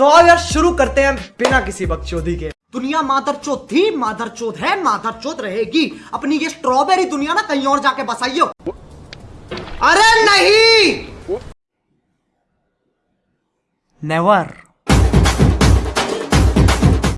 तो आओ यार, शुरू करते हैं बिना किसी बकचोदी के। दुनिया मादर चोत थी, मादर चोत है, मादर चोत रहेगी। अपनी ये स्ट्रॉबेरी दुनिया ना कहीं और जाके बसाइयो। अरे नहीं! नेवर